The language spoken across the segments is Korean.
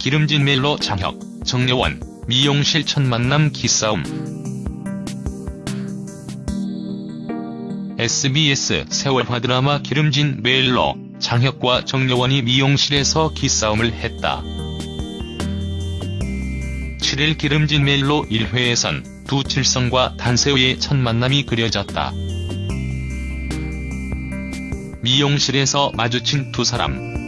기름진 멜로 장혁, 정려원, 미용실 첫 만남 기싸움. SBS 세월화 드라마 기름진 멜로, 장혁과 정려원이 미용실에서 기싸움을 했다. 7일 기름진 멜로 1회에선 두 칠성과 단세우의 첫 만남이 그려졌다. 미용실에서 마주친 두 사람.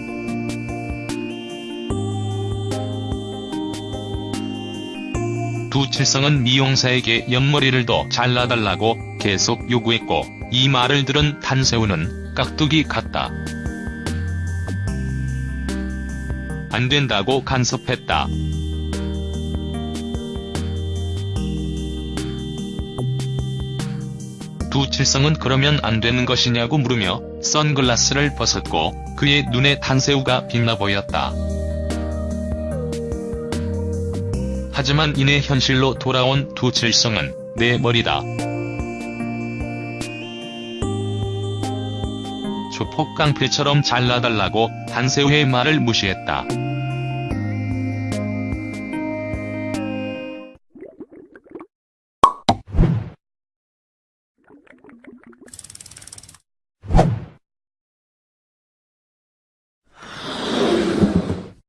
두 칠성은 미용사에게 옆머리를 더 잘라달라고 계속 요구했고 이 말을 들은 단세우는 깍두기 같다. 안 된다고 간섭했다. 두 칠성은 그러면 안 되는 것이냐고 물으며 선글라스를 벗었고 그의 눈에 단새우가 빛나 보였다. 하지만 이내 현실로 돌아온 두 칠성은 내 머리다. 조폭 깡패처럼 잘라달라고 단새우의 말을 무시했다.